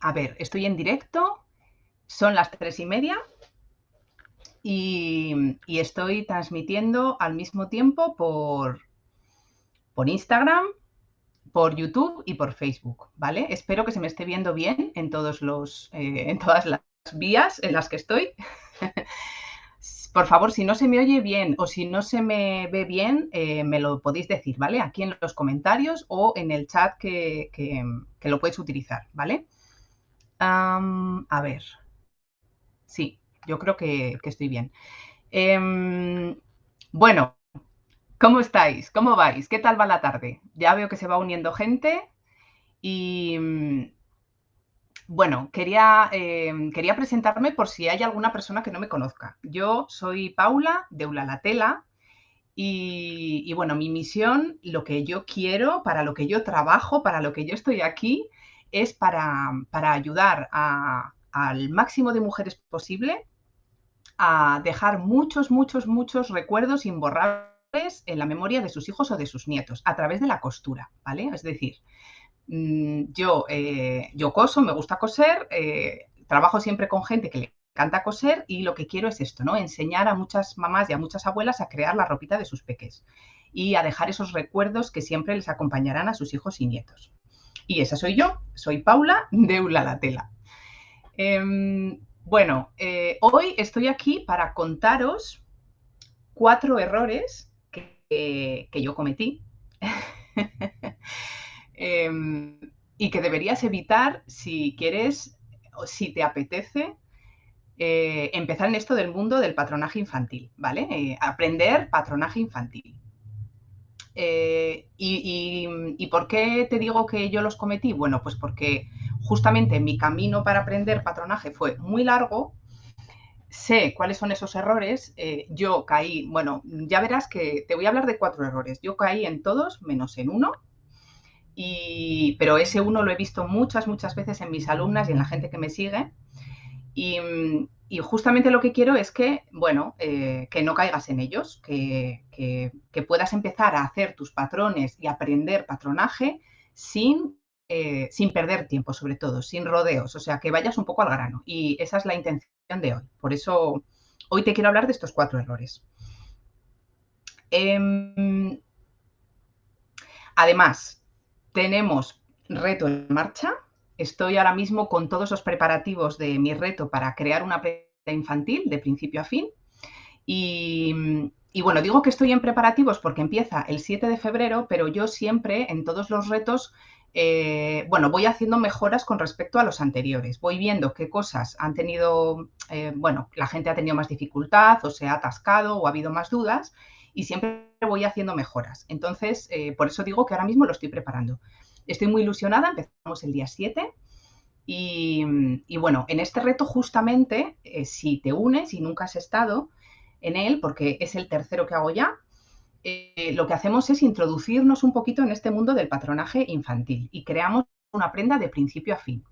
a ver, estoy en directo, son las tres y media y, estoy transmitiendo al mismo tiempo por, Instagram, por YouTube y por Facebook, ¿vale? Espero que se me esté viendo bien en, todos los, eh, en todas las vías en las que estoy. por favor, si no se me oye bien o si no se me ve bien, eh, me lo podéis decir, ¿vale? Aquí en los comentarios o en el chat que, lo podéis utilizar, ¿vale? A ver. Sí, yo creo que, estoy bien. Em, bueno, ¿cómo estáis? ¿Cómo vais? ¿Qué tal va la tarde? Ya veo que se va uniendo gente y, bueno, quería, em, quería presentarme por si hay alguna persona que no me conozca. Yo soy Paula de Ulalatela y, y bueno, mi misión, lo que yo quiero, para lo que yo trabajo, para lo que yo estoy aquí, es para, ayudar al máximo de mujeres posible a dejar muchos, muchos, muchos recuerdos imborrables en la memoria de sus hijos o de sus nietos a través de la costura, ¿vale? Es decir, Mm, yo, eh, yo coso, me gusta coser, eh, trabajo siempre con gente que le encanta coser y lo que quiero es esto, ¿no? Enseñar a muchas mamás y a muchas abuelas a crear la ropita de sus peques y a dejar esos recuerdos que siempre les acompañarán a sus hijos y nietos. Y esa soy yo, soy Paula de Ula Tela. Em, bueno, eh, hoy estoy aquí para contaros cuatro errores que, que yo cometí Em, y que deberías evitar si quieres o si te apetece eh, empezar en esto del mundo del patronaje infantil, ¿vale? Eh, aprender patronaje infantil. Eh, y, por qué te digo que yo los cometí? Bueno, pues porque justamente mi camino para aprender patronaje fue muy largo. Sé cuáles son esos errores. yo caí, bueno, ya verás que te voy a hablar de cuatro errores. Yo caí en todos menos en uno pero ese uno lo he visto muchas, muchas veces en mis alumnas y en la gente que me sigue. Y, justamente lo que quiero es que, bueno, eh, que no caigas en ellos, que, puedas empezar a hacer tus patrones y aprender patronaje sin, eh, sin perder tiempo, sobre todo, sin rodeos, o sea, que vayas un poco al grano. Y esa es la intención de hoy. Por eso hoy te quiero hablar de estos cuatro errores. Em, además, tenemos reto en marcha. Estoy ahora mismo con todos los preparativos de mi reto para crear una prenda infantil de principio a fin. Y, bueno, digo que estoy en preparativos porque empieza el 7 de febrero, pero yo siempre en todos los retos, eh, bueno, voy haciendo mejoras con respecto a los anteriores. Voy viendo qué cosas han tenido, eh, bueno, la gente ha tenido más dificultad o se ha atascado o ha habido más dudas y siempre voy haciendo mejoras. Entonces, eh, por eso digo que ahora mismo lo estoy preparando. Estoy muy ilusionada, empezamos el día 7 y, bueno, en este reto justamente, eh, si te unes y nunca has estado en él, porque es el tercero que hago ya, eh, lo que hacemos es introducirnos un poquito en este mundo del patronaje infantil y creamos una prenda de principio a fin.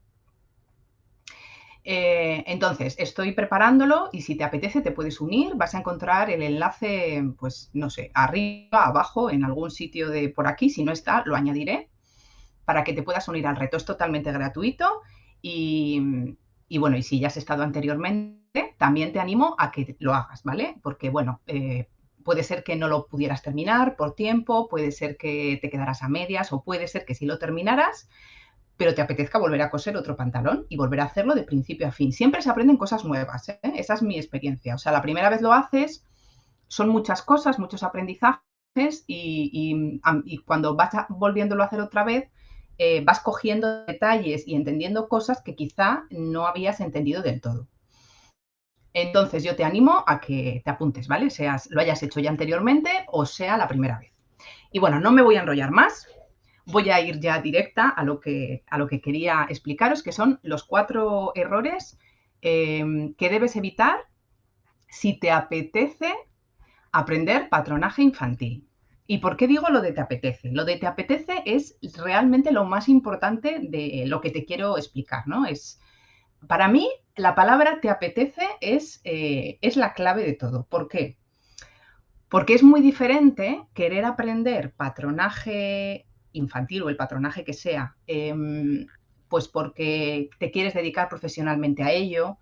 Eh, entonces, estoy preparándolo y si te apetece te puedes unir, vas a encontrar el enlace, pues no sé, arriba, abajo, en algún sitio de por aquí, si no está, lo añadiré para que te puedas unir al reto. Es totalmente gratuito y, bueno, y si ya has estado anteriormente, también te animo a que lo hagas, ¿vale? Porque bueno, eh, puede ser que no lo pudieras terminar por tiempo, puede ser que te quedaras a medias o puede ser que si lo terminaras, pero te apetezca volver a coser otro pantalón y volver a hacerlo de principio a fin. Siempre se aprenden cosas nuevas, ¿eh? esa es mi experiencia. O sea, la primera vez lo haces, son muchas cosas, muchos aprendizajes y, cuando vas volviéndolo a hacer otra vez, eh, vas cogiendo detalles y entendiendo cosas que quizá no habías entendido del todo. Entonces yo te animo a que te apuntes, ¿vale? Seas, lo hayas hecho ya anteriormente o sea la primera vez. Y bueno, no me voy a enrollar más, voy a ir ya directa a lo que, a lo que quería explicaros, que son los cuatro errores em, que debes evitar si te apetece aprender patronaje infantil. ¿Y por qué digo lo de te apetece? Lo de te apetece es realmente lo más importante de lo que te quiero explicar, ¿no? Es, para mí, la palabra te apetece es, eh, es la clave de todo. ¿Por qué? Porque es muy diferente querer aprender patronaje infantil o el patronaje que sea, em, pues porque te quieres dedicar profesionalmente a ello,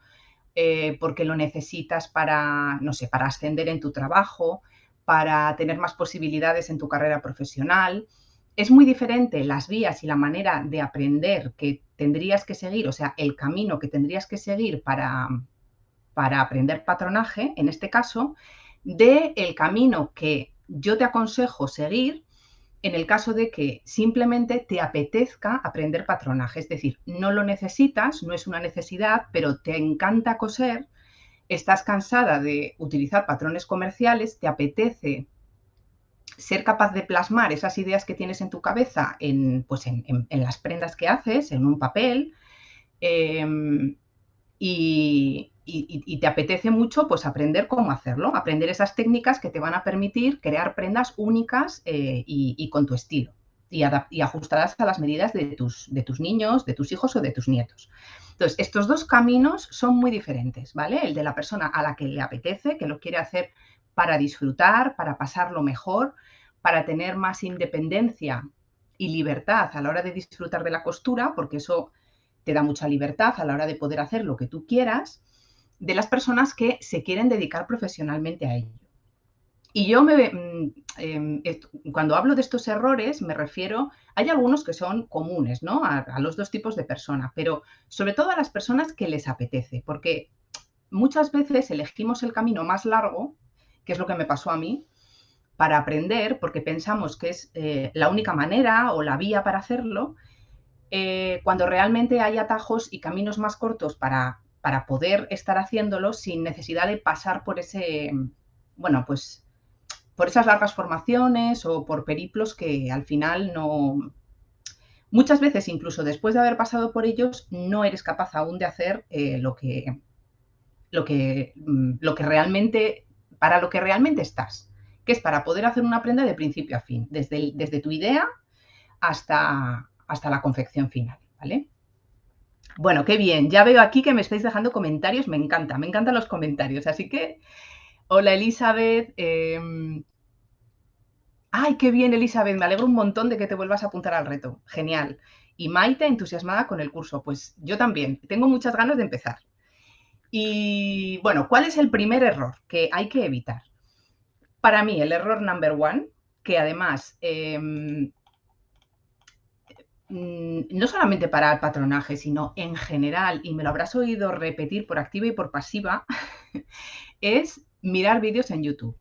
eh, porque lo necesitas para, no sé, para ascender en tu trabajo, para tener más posibilidades en tu carrera profesional. Es muy diferente las vías y la manera de aprender que tendrías que seguir, o sea, el camino que tendrías que seguir para, para aprender patronaje, en este caso, de el camino que yo te aconsejo seguir en el caso de que simplemente te apetezca aprender patronaje. Es decir, no lo necesitas, no es una necesidad, pero te encanta coser, estás cansada de utilizar patrones comerciales, te apetece ser capaz de plasmar esas ideas que tienes en tu cabeza en, pues en, las prendas que haces, en un papel, em, y, te apetece mucho pues aprender cómo hacerlo, aprender esas técnicas que te van a permitir crear prendas únicas eh, y, con tu estilo y, ajustadas a las medidas de tus, de tus niños, de tus hijos o de tus nietos. Entonces, estos dos caminos son muy diferentes, ¿vale? El de la persona a la que le apetece, que lo quiere hacer para disfrutar, para pasarlo mejor, para tener más independencia y libertad a la hora de disfrutar de la costura, porque eso te da mucha libertad a la hora de poder hacer lo que tú quieras de las personas que se quieren dedicar profesionalmente a ello. Y yo me, mm, em, cuando hablo de estos errores me refiero, hay algunos que son comunes, ¿no? A, a, los dos tipos de personas, pero sobre todo a las personas que les apetece, porque muchas veces elegimos el camino más largo, que es lo que me pasó a mí, para aprender, porque pensamos que es eh, la única manera o la vía para hacerlo, eh, cuando realmente hay atajos y caminos más cortos para para poder estar haciéndolo sin necesidad de pasar por ese, bueno, pues por esas largas formaciones o por periplos que al final no... Muchas veces, incluso después de haber pasado por ellos, no eres capaz aún de hacer eh, lo, que, lo, que, mm, lo que realmente, para lo que realmente estás, que es para poder hacer una prenda de principio a fin, desde, desde tu idea hasta, hasta la confección final, ¿vale? Bueno, qué bien. Ya veo aquí que me estáis dejando comentarios. Me encanta, me encantan los comentarios. Así que, hola Elizabeth. Em, ay, qué bien Elizabeth. Me alegro un montón de que te vuelvas a apuntar al reto. Genial. Y Maite, entusiasmada con el curso. Pues yo también. Tengo muchas ganas de empezar. Y bueno, ¿cuál es el primer error que hay que evitar? Para mí, el error number one, que además em, Mm, no solamente para el patronaje, sino en general, y me lo habrás oído repetir por activa y por pasiva, es mirar vídeos en YouTube.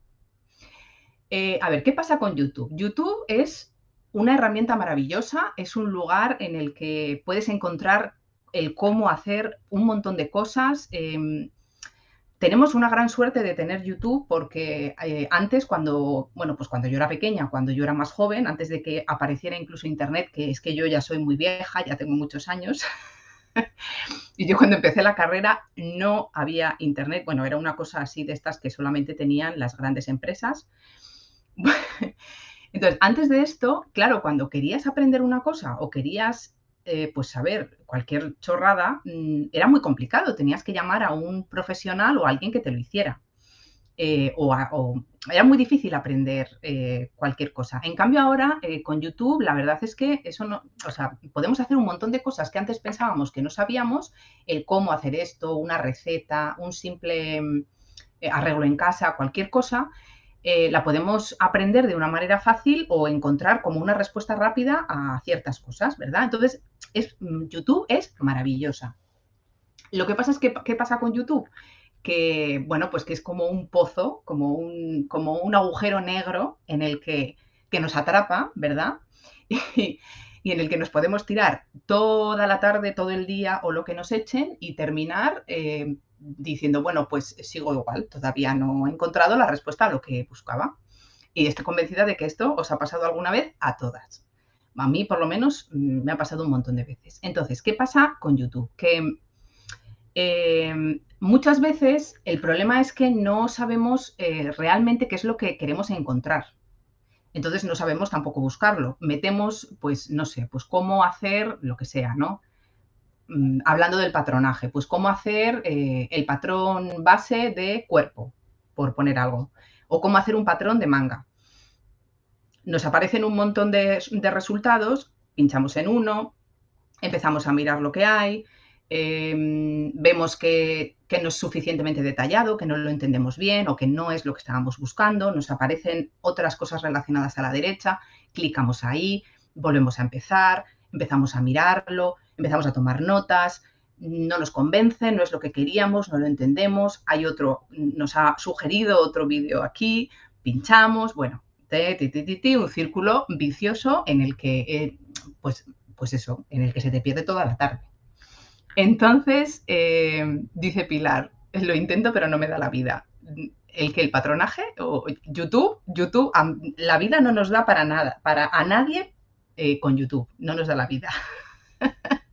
Eh, a ver, ¿qué pasa con YouTube? YouTube es una herramienta maravillosa, es un lugar en el que puedes encontrar el cómo hacer un montón de cosas. Em, tenemos una gran suerte de tener YouTube porque eh, antes, cuando, bueno, pues cuando yo era pequeña, cuando yo era más joven, antes de que apareciera incluso Internet, que es que yo ya soy muy vieja, ya tengo muchos años, y yo cuando empecé la carrera no había Internet, bueno, era una cosa así de estas que solamente tenían las grandes empresas. Entonces, antes de esto, claro, cuando querías aprender una cosa o querías eh, pues saber cualquier chorrada mm, era muy complicado. Tenías que llamar a un profesional o a alguien que te lo hiciera. Eh, o, era muy difícil aprender eh, cualquier cosa. En cambio ahora con YouTube la verdad es que eso no, o sea, podemos hacer un montón de cosas que antes pensábamos que no sabíamos, el cómo hacer esto, una receta, un simple arreglo en casa, cualquier cosa, eh, la podemos aprender de una manera fácil o encontrar como una respuesta rápida a ciertas cosas, ¿verdad? Entonces, es, mm, YouTube es maravillosa. Lo que pasa es que, ¿qué pasa con YouTube? Que, bueno, pues que es como un pozo, como un, como un agujero negro en el que, nos atrapa, ¿verdad? Y, en el que nos podemos tirar toda la tarde, todo el día o lo que nos echen y terminar eh, diciendo, bueno, pues sigo igual, todavía no he encontrado la respuesta a lo que buscaba. Y estoy convencida de que esto os ha pasado alguna vez a todas. A mí, por lo menos, mm, me ha pasado un montón de veces. Entonces, ¿qué pasa con YouTube? Que em, muchas veces el problema es que no sabemos eh, realmente qué es lo que queremos encontrar. Entonces no sabemos tampoco buscarlo. Metemos, pues, no sé, pues cómo hacer lo que sea, ¿no? Mm, hablando del patronaje, pues cómo hacer eh, el patrón base de cuerpo, por poner algo, o cómo hacer un patrón de manga. Nos aparecen un montón de, resultados, pinchamos en uno, empezamos a mirar lo que hay, em, vemos que, no es suficientemente detallado, que no lo entendemos bien o que no es lo que estábamos buscando, nos aparecen otras cosas relacionadas a la derecha, clicamos ahí, volvemos a empezar, empezamos a mirarlo, empezamos a tomar notas, no nos convence, no es lo que queríamos, no lo entendemos, hay otro, nos ha sugerido otro vídeo aquí, pinchamos, bueno, un círculo vicioso en el que, eh, pues, pues eso, en el que se te pierde toda la tarde. Entonces, eh, dice Pilar, lo intento pero no me da la vida. ¿El que el patronaje? o YouTube? YouTube, la vida no nos da para nada, para a nadie eh, con YouTube, no nos da la vida.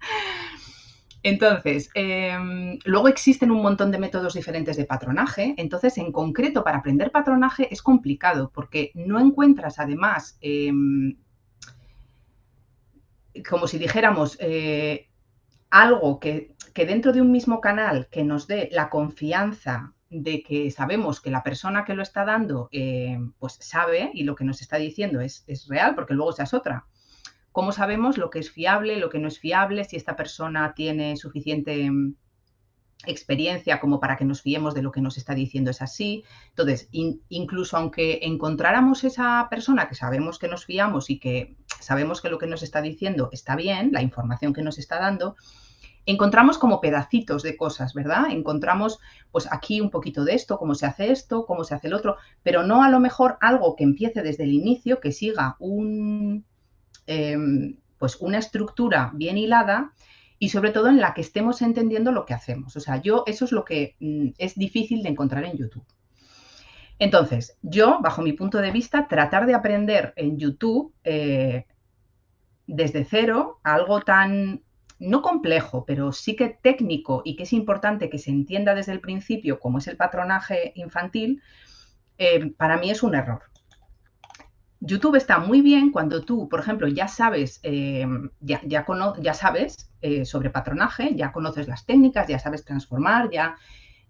Entonces, em, luego existen un montón de métodos diferentes de patronaje. Entonces, en concreto, para aprender patronaje es complicado porque no encuentras además, em, como si dijéramos, eh, algo que, dentro de un mismo canal que nos dé la confianza de que sabemos que la persona que lo está dando, eh, pues sabe y lo que nos está diciendo es, es real, porque luego esa es otra. ¿Cómo sabemos lo que es fiable, lo que no es fiable, si esta persona tiene suficiente mm, experiencia como para que nos fiemos de lo que nos está diciendo es así? Entonces, incluso aunque encontráramos esa persona que sabemos que nos fiamos y que sabemos que lo que nos está diciendo está bien, la información que nos está dando, encontramos como pedacitos de cosas, ¿verdad? Encontramos pues aquí un poquito de esto, cómo se hace esto, cómo se hace el otro, pero no a lo mejor algo que empiece desde el inicio, que siga un, Em, pues una estructura bien hilada y sobre todo en la que estemos entendiendo lo que hacemos. O sea, yo eso es lo que mm, es difícil de encontrar en YouTube. Entonces, yo, bajo mi punto de vista, tratar de aprender en YouTube eh, desde cero algo tan, no complejo, pero sí que técnico y que es importante que se entienda desde el principio, como es el patronaje infantil, eh, para mí es un error. YouTube está muy bien cuando tú, por ejemplo, ya sabes, eh, ya, ya, sabes eh, sobre patronaje, ya conoces las técnicas, ya sabes transformar, ya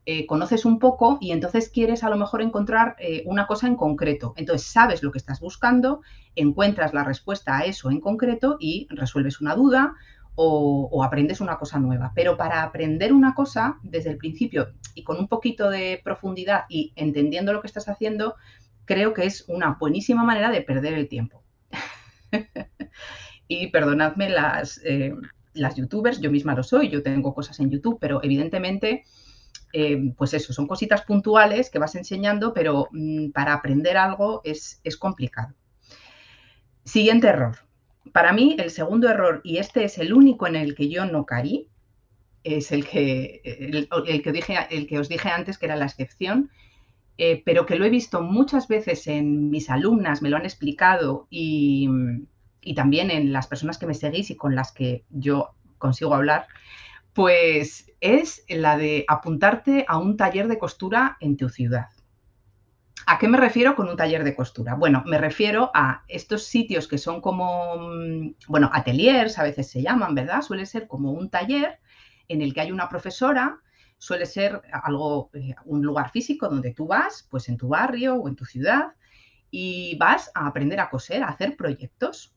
eh, conoces un poco y entonces quieres a lo mejor encontrar una cosa en concreto. Entonces sabes lo que estás buscando, encuentras la respuesta a eso en concreto y resuelves una duda o aprendes una cosa nueva. Pero para aprender una cosa desde el principio y con un poquito de profundidad y entendiendo lo que estás haciendo, creo que es una buenísima manera de perder el tiempo. y perdonadme las, eh, las youtubers, yo misma lo soy, yo tengo cosas en YouTube, pero evidentemente, eh, pues eso, son cositas puntuales que vas enseñando, pero mm, para aprender algo es, es complicado. Siguiente error. Para mí, el segundo error, y este es el único en el que yo no caí, es el que, el, que, dije, el que os dije antes que era la excepción, eh, pero que lo he visto muchas veces en mis alumnas, me lo han explicado y, también en las personas que me seguís y con las que yo consigo hablar, pues es la de apuntarte a un taller de costura en tu ciudad. ¿A qué me refiero con un taller de costura? Bueno, me refiero a estos sitios que son como, mm, bueno, ateliers a veces se llaman, ¿verdad? Suele ser como un taller en el que hay una profesora suele ser algo, eh, un lugar físico donde tú vas, pues en tu barrio o en tu ciudad, y vas a aprender a coser, a hacer proyectos.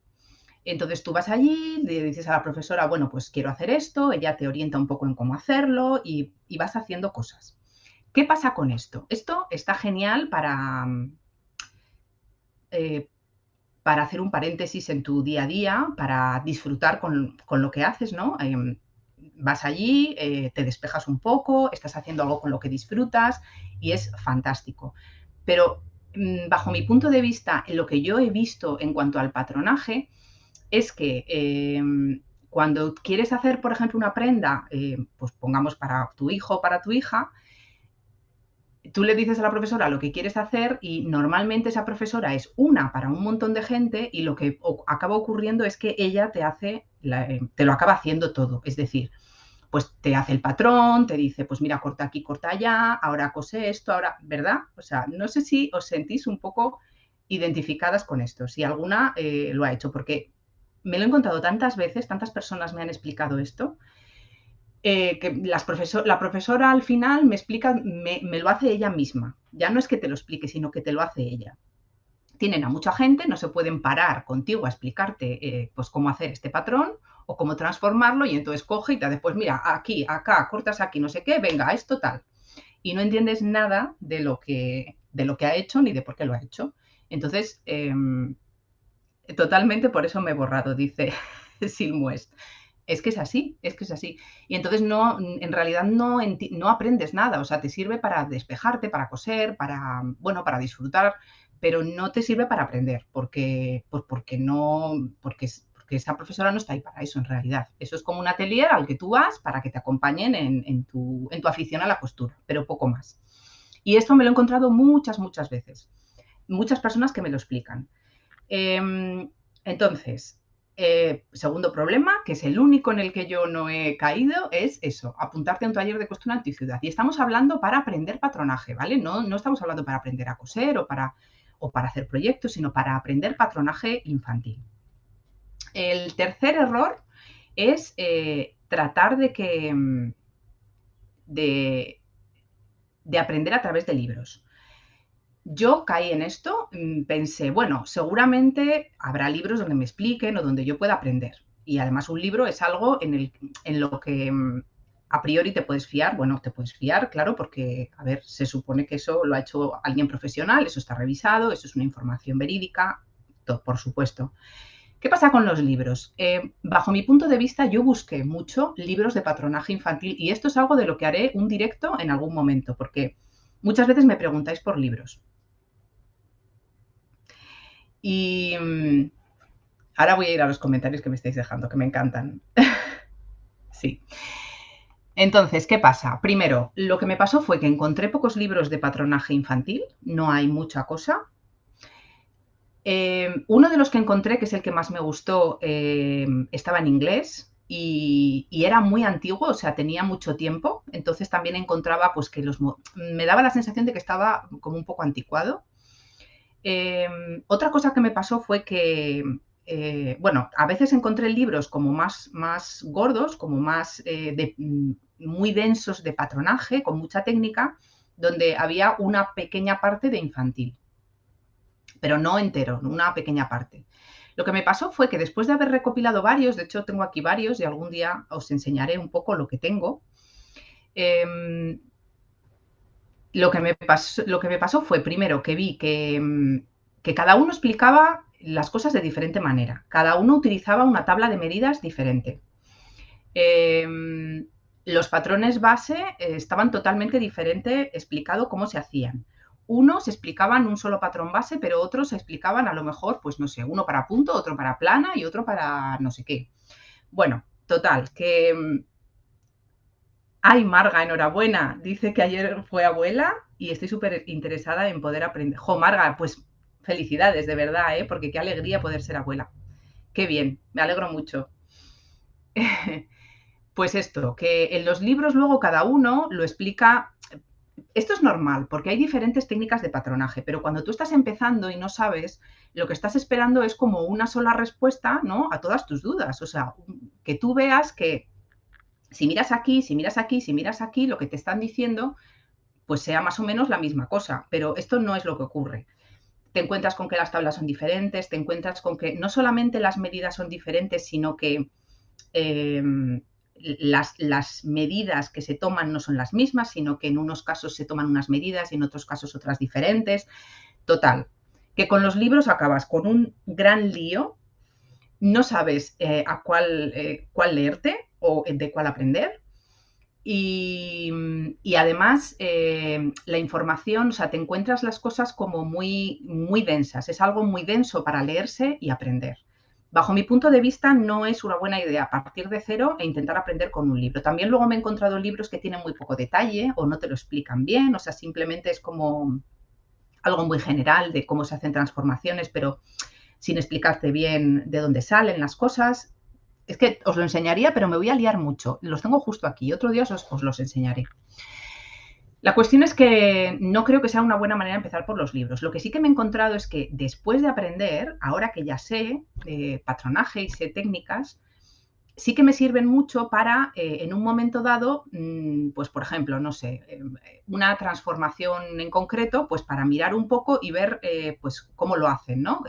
Entonces tú vas allí, le dices a la profesora, bueno, pues quiero hacer esto, ella te orienta un poco en cómo hacerlo y, vas haciendo cosas. ¿Qué pasa con esto? Esto está genial para, eh, para hacer un paréntesis en tu día a día, para disfrutar con, lo que haces, ¿no? Em, vas allí, eh, te despejas un poco, estás haciendo algo con lo que disfrutas y es fantástico. Pero mm, bajo mi punto de vista, lo que yo he visto en cuanto al patronaje, es que em, cuando quieres hacer, por ejemplo, una prenda, eh, pues pongamos para tu hijo o para tu hija, tú le dices a la profesora lo que quieres hacer y normalmente esa profesora es una para un montón de gente y lo que acaba ocurriendo es que ella te hace, eh, te lo acaba haciendo todo. Es decir, pues te hace el patrón, te dice, pues mira, corta aquí, corta allá, ahora cose esto, ahora, ¿verdad? O sea, no sé si os sentís un poco identificadas con esto, si alguna eh, lo ha hecho, porque me lo he encontrado tantas veces, tantas personas me han explicado esto, eh, que las la profesora al final me explica, me, lo hace ella misma. Ya no es que te lo explique, sino que te lo hace ella. Tienen a mucha gente, no se pueden parar contigo a explicarte eh, pues cómo hacer este patrón o cómo transformarlo y entonces coge y te después, mira, aquí, acá, cortas aquí, no sé qué, venga, esto tal. Y no entiendes nada de lo que, de lo que ha hecho ni de por qué lo ha hecho. Entonces, em, totalmente por eso me he borrado, dice Silmuest. Es que es así, es que es así. Y entonces no, en realidad no, no aprendes nada, o sea, te sirve para despejarte, para coser, para, bueno, para disfrutar, pero no te sirve para aprender, porque, pues porque no, porque, porque esa profesora no está ahí para eso en realidad. Eso es como un atelier al que tú vas para que te acompañen en, tu, en tu afición a la costura, pero poco más. Y esto me lo he encontrado muchas, muchas veces. Muchas personas que me lo explican. Em, entonces, eh, segundo problema, que es el único en el que yo no he caído, es eso, apuntarte a un taller de costura en ciudad. Y estamos hablando para aprender patronaje, ¿vale? No, no estamos hablando para aprender a coser o para, o para hacer proyectos, sino para aprender patronaje infantil. El tercer error es eh, tratar de que mm, de, de aprender a través de libros yo caí en esto, mm, pensé, bueno, seguramente habrá libros donde me expliquen o donde yo pueda aprender. Y además un libro es algo en, el, en lo que mm, a priori te puedes fiar. Bueno, te puedes fiar, claro, porque, a ver, se supone que eso lo ha hecho alguien profesional, eso está revisado, eso es una información verídica, por supuesto. ¿Qué pasa con los libros? Eh, bajo mi punto de vista, yo busqué mucho libros de patronaje infantil y esto es algo de lo que haré un directo en algún momento, porque muchas veces me preguntáis por libros. Y mm, ahora voy a ir a los comentarios que me estáis dejando, que me encantan. sí. Entonces, ¿qué pasa? Primero, lo que me pasó fue que encontré pocos libros de patronaje infantil, no hay mucha cosa. Eh, uno de los que encontré, que es el que más me gustó, eh, estaba en inglés y, era muy antiguo, o sea, tenía mucho tiempo. Entonces también encontraba, pues que los... Me daba la sensación de que estaba como un poco anticuado. Em, otra cosa que me pasó fue que, eh, bueno, a veces encontré libros como más, más gordos, como más eh, mm, muy densos de patronaje, con mucha técnica, donde había una pequeña parte de infantil, pero no entero, una pequeña parte. Lo que me pasó fue que después de haber recopilado varios, de hecho tengo aquí varios y algún día os enseñaré un poco lo que tengo, em, lo que, me pasó, lo que me pasó fue primero que vi mm, que, cada uno explicaba las cosas de diferente manera. Cada uno utilizaba una tabla de medidas diferente. Em, los patrones base eh, estaban totalmente diferente explicado cómo se hacían. Unos explicaban un solo patrón base, pero otros explicaban a lo mejor, pues no sé, uno para punto, otro para plana y otro para no sé qué. Bueno, total, que mm, Ay, Marga, enhorabuena. Dice que ayer fue abuela y estoy súper interesada en poder aprender. Jo, Marga, pues felicidades, de verdad, ¿eh? porque qué alegría poder ser abuela. Qué bien, me alegro mucho. pues esto, que en los libros luego cada uno lo explica. Esto es normal, porque hay diferentes técnicas de patronaje, pero cuando tú estás empezando y no sabes, lo que estás esperando es como una sola respuesta, ¿no? A todas tus dudas. O sea, que tú veas que si miras aquí, si miras aquí, si miras aquí, lo que te están diciendo, pues sea más o menos la misma cosa, pero esto no es lo que ocurre. Te encuentras con que las tablas son diferentes, te encuentras con que no solamente las medidas son diferentes, sino que em, las, las, medidas que se toman no son las mismas, sino que en unos casos se toman unas medidas y en otros casos otras diferentes. Total, que con los libros acabas con un gran lío, no sabes eh, a cuál, eh, cuál leerte, o de cuál aprender. Y, además eh, la información, o sea, te encuentras las cosas como muy, muy densas, es algo muy denso para leerse y aprender. Bajo mi punto de vista no es una buena idea partir de cero e intentar aprender con un libro. También luego me he encontrado libros que tienen muy poco detalle o no te lo explican bien, o sea, simplemente es como algo muy general de cómo se hacen transformaciones, pero sin explicarte bien de dónde salen las cosas es que os lo enseñaría, pero me voy a liar mucho. Los tengo justo aquí. Otro día os, los enseñaré. La cuestión es que no creo que sea una buena manera de empezar por los libros. Lo que sí que me he encontrado es que después de aprender, ahora que ya sé eh, patronaje y sé técnicas, sí que me sirven mucho para, eh, en un momento dado, mm, pues por ejemplo, no sé, eh, una transformación en concreto, pues para mirar un poco y ver pues cómo lo hacen, ¿no?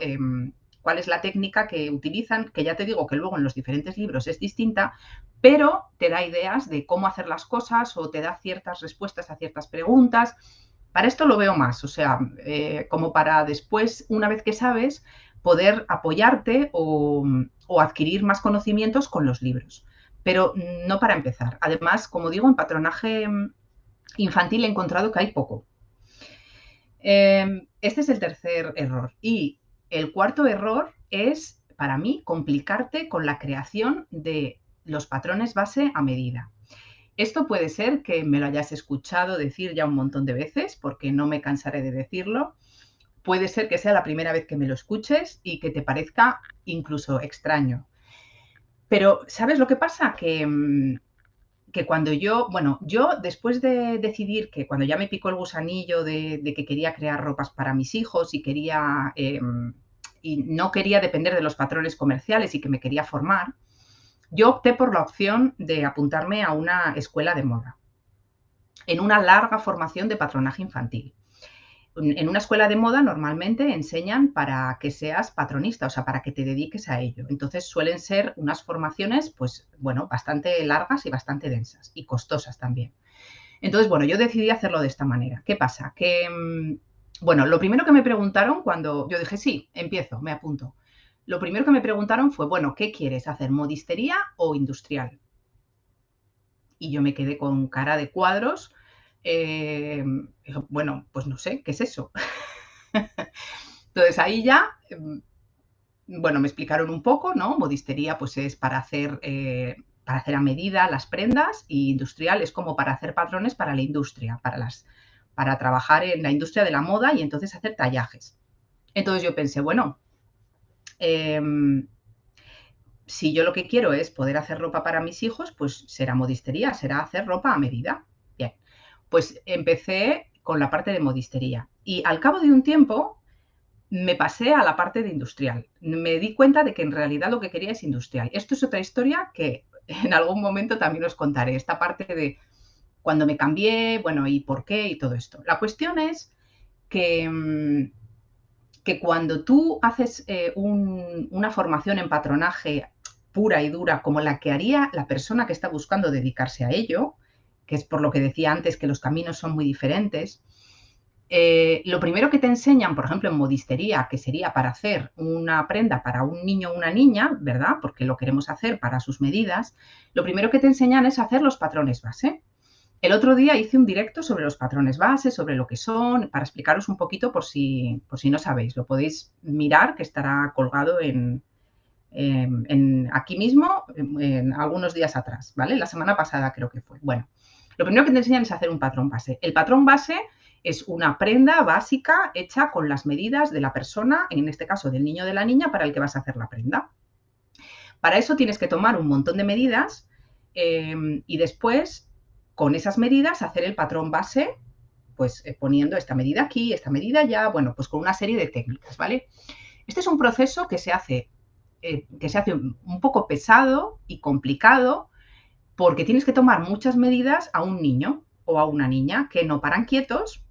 Cuál es la técnica que utilizan, que ya te digo que luego en los diferentes libros es distinta, pero te da ideas de cómo hacer las cosas o te da ciertas respuestas a ciertas preguntas. Para esto lo veo más, o sea, eh, como para después, una vez que sabes, poder apoyarte o, adquirir más conocimientos con los libros, pero no para empezar. Además, como digo, en patronaje infantil he encontrado que hay poco. Em, este es el tercer error. Y el cuarto error es, para mí, complicarte con la creación de los patrones base a medida. Esto puede ser que me lo hayas escuchado decir ya un montón de veces, porque no me cansaré de decirlo. Puede ser que sea la primera vez que me lo escuches y que te parezca incluso extraño. Pero, ¿sabes lo que pasa? Que mm, que cuando yo, bueno, yo después de decidir que cuando ya me picó el gusanillo de, que quería crear ropas para mis hijos y quería em, y no quería depender de los patrones comerciales y que me quería formar, yo opté por la opción de apuntarme a una escuela de moda, en una larga formación de patronaje infantil en una escuela de moda normalmente enseñan para que seas patronista, o sea, para que te dediques a ello. Entonces suelen ser unas formaciones, pues, bueno, bastante largas y bastante densas y costosas también. Entonces, bueno, yo decidí hacerlo de esta manera. ¿Qué pasa? Que, mm, bueno, lo primero que me preguntaron cuando yo dije, sí, empiezo, me apunto. Lo primero que me preguntaron fue, bueno, ¿qué quieres hacer, modistería o industrial? Y yo me quedé con cara de cuadros eh, bueno, pues no sé, ¿qué es eso? Entonces ahí ya, em, bueno, me explicaron un poco, ¿no? Modistería pues es para hacer, eh, para hacer a medida las prendas y industrial es como para hacer patrones para la industria, para, las, para trabajar en la industria de la moda y entonces hacer tallajes. Entonces yo pensé, bueno, em, si yo lo que quiero es poder hacer ropa para mis hijos, pues será modistería, será hacer ropa a medida pues empecé con la parte de modistería. Y al cabo de un tiempo me pasé a la parte de industrial. Me di cuenta de que en realidad lo que quería es industrial. Esto es otra historia que en algún momento también os contaré. Esta parte de cuando me cambié, bueno, y por qué y todo esto. La cuestión es que, mm, que cuando tú haces eh, una formación en patronaje pura y dura como la que haría la persona que está buscando dedicarse a ello, que es por lo que decía antes que los caminos son muy diferentes, eh, lo primero que te enseñan, por ejemplo, en modistería, que sería para hacer una prenda para un niño o una niña, ¿verdad? Porque lo queremos hacer para sus medidas, lo primero que te enseñan es hacer los patrones base. El otro día hice un directo sobre los patrones base, sobre lo que son, para explicaros un poquito por si, por si no sabéis. Lo podéis mirar, que estará colgado en, en aquí mismo, en algunos días atrás, ¿vale? La semana pasada creo que fue. Bueno, lo primero que te enseñan es hacer un patrón base. El patrón base es una prenda básica hecha con las medidas de la persona, en este caso del niño o de la niña, para el que vas a hacer la prenda. Para eso tienes que tomar un montón de medidas em, y después, con esas medidas, hacer el patrón base, pues eh, poniendo esta medida aquí, esta medida allá, bueno, pues con una serie de técnicas, ¿vale? Este es un proceso que se hace, eh, que se hace un poco pesado y complicado porque tienes que tomar muchas medidas a un niño o a una niña que no paran quietos,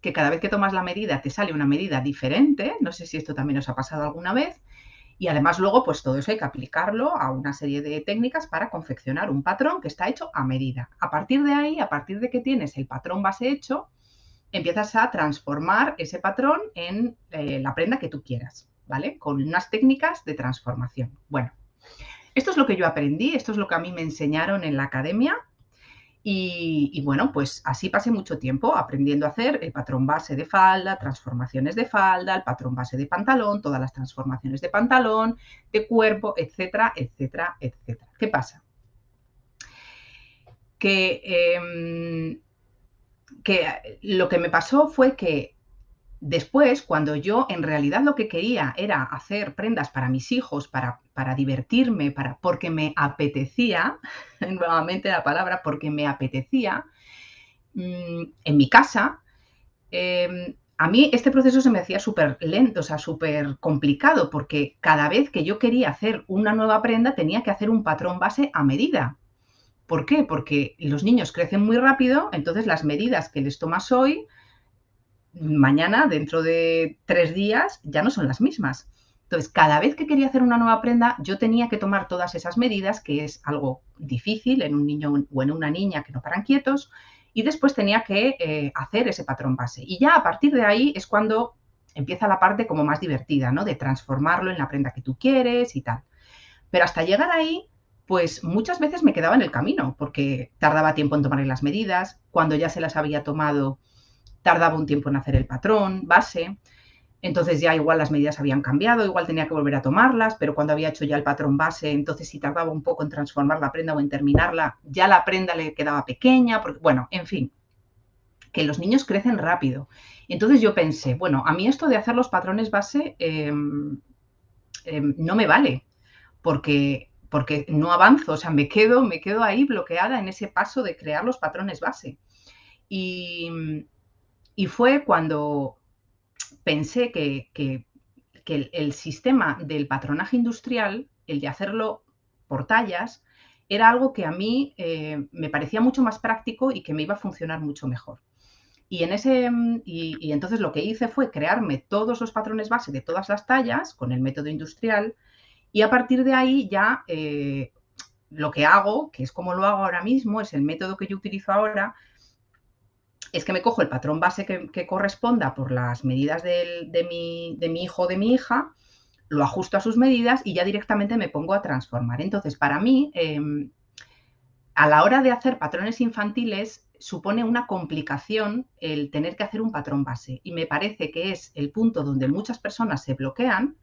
que cada vez que tomas la medida te sale una medida diferente, no sé si esto también os ha pasado alguna vez, y además luego pues todo eso hay que aplicarlo a una serie de técnicas para confeccionar un patrón que está hecho a medida. A partir de ahí, a partir de que tienes el patrón base hecho, empiezas a transformar ese patrón en eh, la prenda que tú quieras, ¿vale? Con unas técnicas de transformación. Bueno, esto es lo que yo aprendí, esto es lo que a mí me enseñaron en la academia y, bueno, pues así pasé mucho tiempo aprendiendo a hacer el patrón base de falda, transformaciones de falda, el patrón base de pantalón, todas las transformaciones de pantalón, de cuerpo, etcétera, etcétera, etcétera. ¿Qué pasa? Que, em, que lo que me pasó fue que Después, cuando yo en realidad lo que quería era hacer prendas para mis hijos, para, para divertirme, para, porque me apetecía, nuevamente la palabra, porque me apetecía, mm, en mi casa, em, a mí este proceso se me hacía súper lento, o sea, súper complicado, porque cada vez que yo quería hacer una nueva prenda tenía que hacer un patrón base a medida. ¿Por qué? Porque los niños crecen muy rápido, entonces las medidas que les tomas hoy, mañana, dentro de tres días, ya no son las mismas. Entonces, cada vez que quería hacer una nueva prenda, yo tenía que tomar todas esas medidas, que es algo difícil en un niño o en una niña que no paran quietos, y después tenía que eh, hacer ese patrón base. Y ya a partir de ahí es cuando empieza la parte como más divertida, ¿no? De transformarlo en la prenda que tú quieres y tal. Pero hasta llegar ahí, pues muchas veces me quedaba en el camino, porque tardaba tiempo en tomar las medidas, cuando ya se las había tomado, tardaba un tiempo en hacer el patrón base. Entonces ya igual las medidas habían cambiado, igual tenía que volver a tomarlas, pero cuando había hecho ya el patrón base, entonces si tardaba un poco en transformar la prenda o en terminarla, ya la prenda le quedaba pequeña, porque, bueno, en fin, que los niños crecen rápido. Entonces yo pensé, bueno, a mí esto de hacer los patrones base em, em, no me vale, porque, porque no avanzo, o sea, me quedo, me quedo ahí bloqueada en ese paso de crear los patrones base. Y, y fue cuando pensé que, el, sistema del patronaje industrial, el de hacerlo por tallas, era algo que a mí eh, me parecía mucho más práctico y que me iba a funcionar mucho mejor. Y, en ese, y, entonces lo que hice fue crearme todos los patrones base de todas las tallas con el método industrial y a partir de ahí ya eh, lo que hago, que es como lo hago ahora mismo, es el método que yo utilizo ahora, es que me cojo el patrón base que, corresponda por las medidas de, mi, hijo o de mi hija, lo ajusto a sus medidas y ya directamente me pongo a transformar. Entonces, para mí, em, a la hora de hacer patrones infantiles, supone una complicación el tener que hacer un patrón base. Y me parece que es el punto donde muchas personas se bloquean.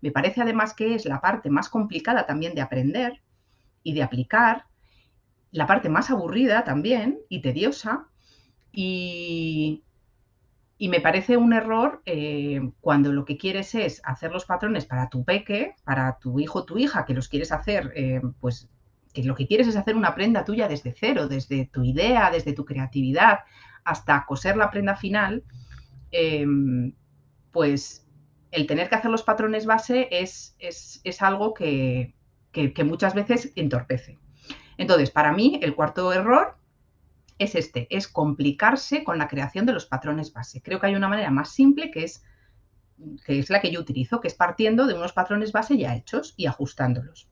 Me parece además que es la parte más complicada también de aprender y de aplicar, la parte más aburrida también y tediosa, y, me parece un error eh, cuando lo que quieres es hacer los patrones para tu peque, para tu hijo tu hija, que los quieres hacer, eh, pues que lo que quieres es hacer una prenda tuya desde cero, desde tu idea, desde tu creatividad, hasta coser la prenda final, em, pues el tener que hacer los patrones base es, es, algo que, que muchas veces entorpece. Entonces, para mí, el cuarto error es este, es complicarse con la creación de los patrones base. Creo que hay una manera más simple que es, que es la que yo utilizo, que es partiendo de unos patrones base ya hechos y ajustándolos.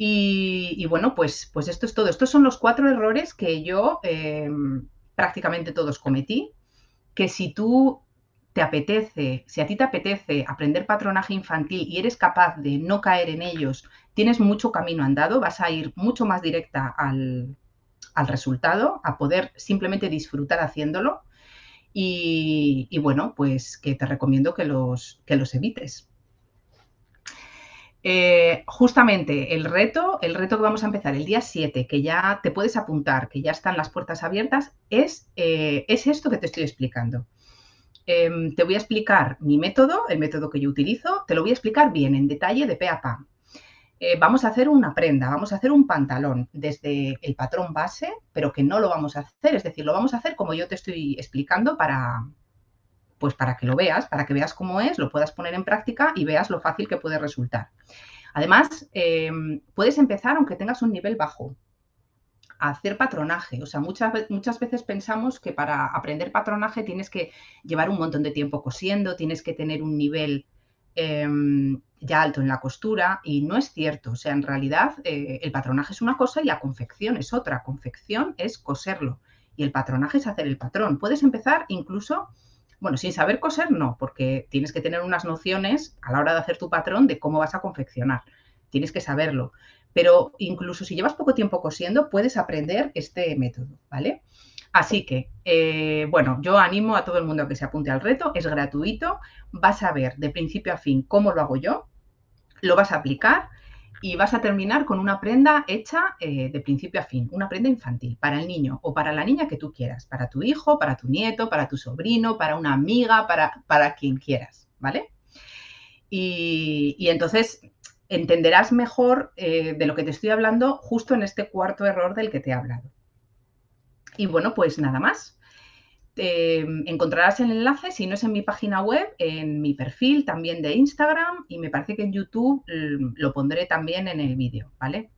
Y, bueno, pues, pues esto es todo. Estos son los cuatro errores que yo em, prácticamente todos cometí, que si tú te apetece, si a ti te apetece aprender patronaje infantil y eres capaz de no caer en ellos, tienes mucho camino andado, vas a ir mucho más directa al, al resultado, a poder simplemente disfrutar haciéndolo. Y, bueno, pues que te recomiendo que los, que los evites. Eh, justamente el reto, el reto que vamos a empezar el día 7, que ya te puedes apuntar, que ya están las puertas abiertas, es, eh, es esto que te estoy explicando. Em, te voy a explicar mi método, el método que yo utilizo, te lo voy a explicar bien, en detalle, de pe a pa. Eh, vamos a hacer una prenda, vamos a hacer un pantalón desde el patrón base, pero que no lo vamos a hacer, es decir, lo vamos a hacer como yo te estoy explicando para, pues para que lo veas, para que veas cómo es, lo puedas poner en práctica y veas lo fácil que puede resultar. Además, eh, puedes empezar aunque tengas un nivel bajo, a hacer patronaje. O sea, muchas, muchas veces pensamos que para aprender patronaje tienes que llevar un montón de tiempo cosiendo, tienes que tener un nivel Em, ya alto en la costura y no es cierto. O sea, en realidad eh, el patronaje es una cosa y la confección es otra. Confección es coserlo y el patronaje es hacer el patrón. Puedes empezar incluso, bueno, sin saber coser no, porque tienes que tener unas nociones a la hora de hacer tu patrón de cómo vas a confeccionar. Tienes que saberlo. Pero incluso si llevas poco tiempo cosiendo, puedes aprender este método, ¿vale? Así que, eh, bueno, yo animo a todo el mundo a que se apunte al reto, es gratuito, vas a ver de principio a fin cómo lo hago yo, lo vas a aplicar y vas a terminar con una prenda hecha eh, de principio a fin, una prenda infantil para el niño o para la niña que tú quieras, para tu hijo, para tu nieto, para tu sobrino, para una amiga, para, para quien quieras, ¿vale? Y, entonces entenderás mejor eh, de lo que te estoy hablando justo en este cuarto error del que te he hablado. Y bueno, pues nada más. encontrarás el enlace, si no es en mi página web, en mi perfil también de Instagram y me parece que en YouTube mm, lo pondré también en el vídeo, ¿vale?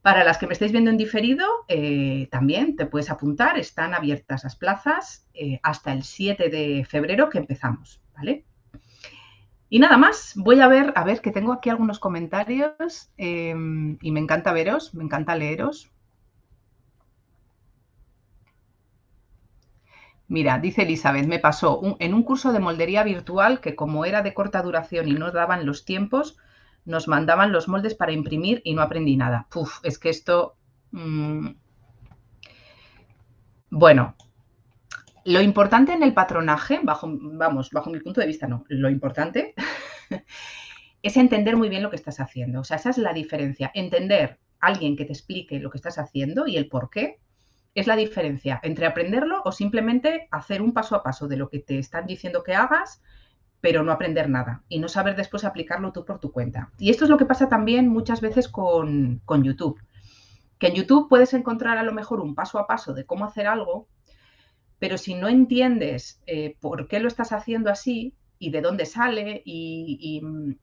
Para las que me estáis viendo en diferido, eh, también te puedes apuntar, están abiertas las plazas eh, hasta el 7 de febrero que empezamos, ¿vale? Y nada más, voy a ver, a ver, que tengo aquí algunos comentarios em, y me encanta veros, me encanta leeros. Mira, dice Elizabeth, me pasó en un curso de moldería virtual que como era de corta duración y no daban los tiempos, nos mandaban los moldes para imprimir y no aprendí nada. Puf, es que esto... Mm, bueno, lo importante en el patronaje, bajo, vamos, bajo mi punto de vista no, lo importante es entender muy bien lo que estás haciendo. O sea, esa es la diferencia. Entender a alguien que te explique lo que estás haciendo y el por qué es la diferencia entre aprenderlo o simplemente hacer un paso a paso de lo que te están diciendo que hagas, pero no aprender nada y no saber después aplicarlo tú por tu cuenta. Y esto es lo que pasa también muchas veces con, YouTube. Que en YouTube puedes encontrar a lo mejor un paso a paso de cómo hacer algo, pero si no entiendes eh, por qué lo estás haciendo así y de dónde sale y, mm,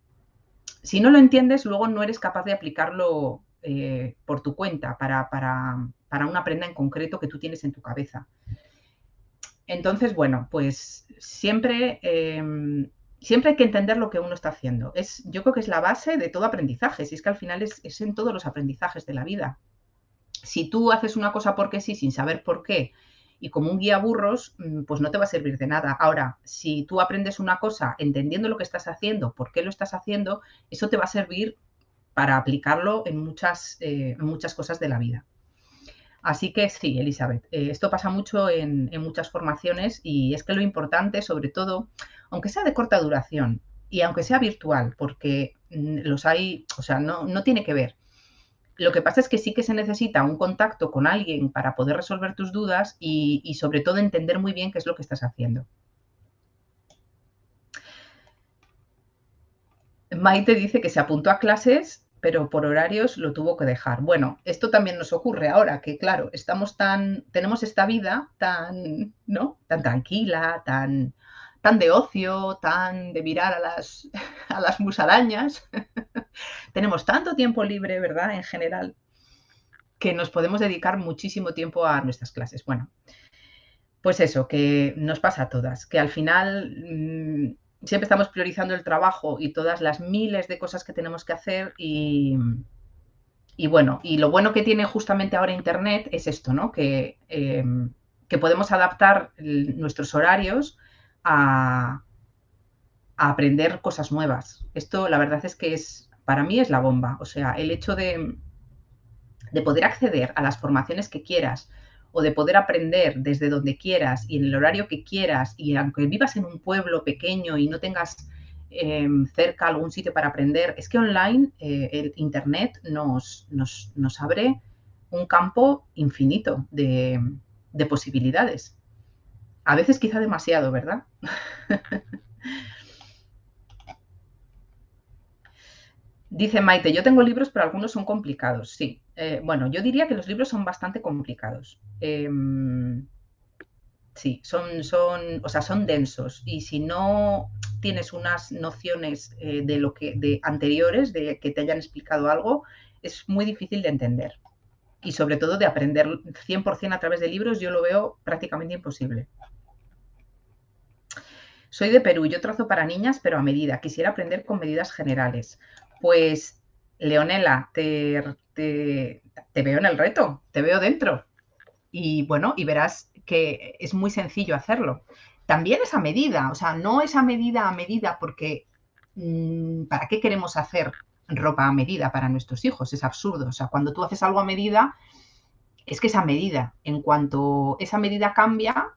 si no lo entiendes, luego no eres capaz de aplicarlo eh, por tu cuenta para, para una prenda en concreto que tú tienes en tu cabeza. Entonces, bueno, pues siempre, em, siempre hay que entender lo que uno está haciendo. Es, yo creo que es la base de todo aprendizaje, si es que al final es, es en todos los aprendizajes de la vida. Si tú haces una cosa porque sí, sin saber por qué, y como un guía burros, mm, pues no te va a servir de nada. Ahora, si tú aprendes una cosa entendiendo lo que estás haciendo, por qué lo estás haciendo, eso te va a servir para aplicarlo en muchas, eh, muchas cosas de la vida. Así que sí, Elizabeth, eh, esto pasa mucho en, muchas formaciones y es que lo importante, sobre todo, aunque sea de corta duración y aunque sea virtual, porque mm, los hay, o sea, no, no tiene que ver. Lo que pasa es que sí que se necesita un contacto con alguien para poder resolver tus dudas y sobre todo entender muy bien qué es lo que estás haciendo. Maite dice que se apuntó a clases pero por horarios lo tuvo que dejar. Bueno, esto también nos ocurre ahora, que claro, estamos tan, tenemos esta vida tan, ¿no? Tan tranquila, tan, tan de ocio, tan de mirar a las, a las musarañas. tenemos tanto tiempo libre, ¿verdad? En general, que nos podemos dedicar muchísimo tiempo a nuestras clases. Bueno, pues eso, que nos pasa a todas, que al final mm, siempre estamos priorizando el trabajo y todas las miles de cosas que tenemos que hacer y, bueno, y lo bueno que tiene justamente ahora Internet es esto, ¿no? Que, em, que podemos adaptar nuestros horarios a, aprender cosas nuevas. Esto la verdad es que es, para mí es la bomba. O sea, el hecho de, de poder acceder a las formaciones que quieras, o de poder aprender desde donde quieras y en el horario que quieras y aunque vivas en un pueblo pequeño y no tengas em, cerca algún sitio para aprender, es que online eh, el Internet nos, nos, abre un campo infinito de, de posibilidades. A veces quizá demasiado, ¿verdad? Dice Maite, yo tengo libros, pero algunos son complicados. Sí, eh, bueno, yo diría que los libros son bastante complicados. Em, sí, son, son, o sea, son densos. Y si no tienes unas nociones eh, de lo que, de anteriores, de que te hayan explicado algo, es muy difícil de entender. Y sobre todo de aprender 100% a través de libros, yo lo veo prácticamente imposible. Soy de Perú, yo trazo para niñas, pero a medida. Quisiera aprender con medidas generales. Pues, Leonela, te, veo en el reto, te veo dentro. Y bueno, y verás que es muy sencillo hacerlo. También es a medida, o sea, no es a medida a medida porque mm, ¿para qué queremos hacer ropa a medida para nuestros hijos? Es absurdo. O sea, cuando tú haces algo a medida, es que es a medida. En cuanto esa medida cambia,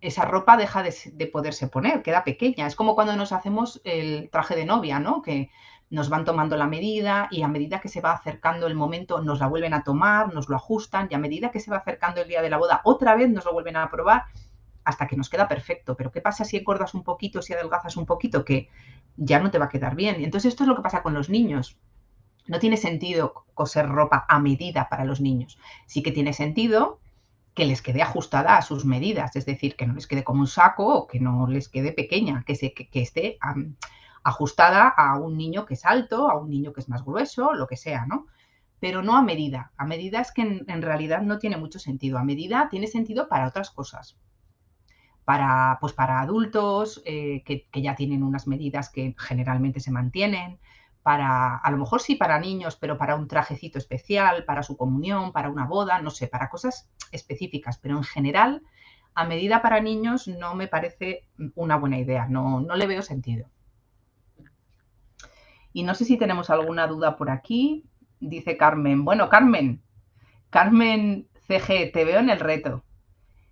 esa ropa deja de, de, poderse poner, queda pequeña. Es como cuando nos hacemos el traje de novia, ¿no? Que nos van tomando la medida y a medida que se va acercando el momento nos la vuelven a tomar, nos lo ajustan y a medida que se va acercando el día de la boda otra vez nos lo vuelven a probar hasta que nos queda perfecto. Pero ¿qué pasa si engordas un poquito, si adelgazas un poquito? Que ya no te va a quedar bien. Entonces esto es lo que pasa con los niños. No tiene sentido coser ropa a medida para los niños. Sí que tiene sentido que les quede ajustada a sus medidas, es decir, que no les quede como un saco o que no les quede pequeña, que, se, que, esté ajustada a un niño que es alto, a un niño que es más grueso, lo que sea, ¿no? Pero no a medida. A medida es que en, realidad no tiene mucho sentido. A medida tiene sentido para otras cosas. para, pues para adultos eh, que, que, ya tienen unas medidas que generalmente se mantienen, para, a lo mejor sí para niños, pero para un trajecito especial, para su comunión, para una boda, no sé, para cosas específicas, pero en general, a medida para niños no me parece una buena idea, no, no le veo sentido. Y no sé si tenemos alguna duda por aquí. Dice Carmen. Bueno, Carmen, Carmen CG, te veo en el reto.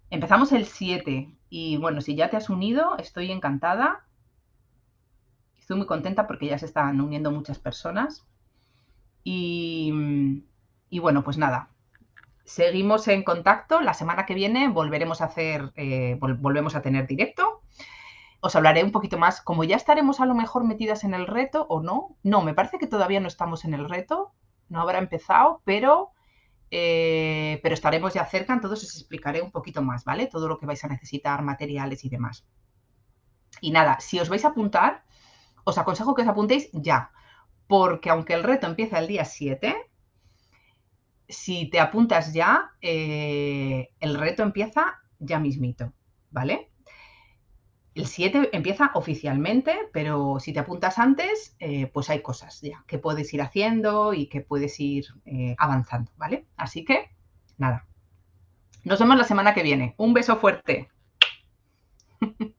Empezamos el 7 y bueno, si ya te has unido, estoy encantada. Estoy muy contenta porque ya se están uniendo muchas personas. Y, bueno, pues nada, seguimos en contacto. La semana que viene volveremos a hacer, eh, volvemos a tener directo. Os hablaré un poquito más, como ya estaremos a lo mejor metidas en el reto o no. No, me parece que todavía no estamos en el reto, no habrá empezado, pero eh, pero estaremos ya cerca, entonces os explicaré un poquito más, ¿vale? Todo lo que vais a necesitar, materiales y demás. Y nada, si os vais a apuntar, os aconsejo que os apuntéis ya, porque aunque el reto empieza el día 7, si te apuntas ya, eh, el reto empieza ya mismito, ¿vale? El 7 empieza oficialmente, pero si te apuntas antes, eh, pues hay cosas ya que puedes ir haciendo y que puedes ir eh, avanzando, ¿vale? Así que, nada. Nos vemos la semana que viene. Un beso fuerte.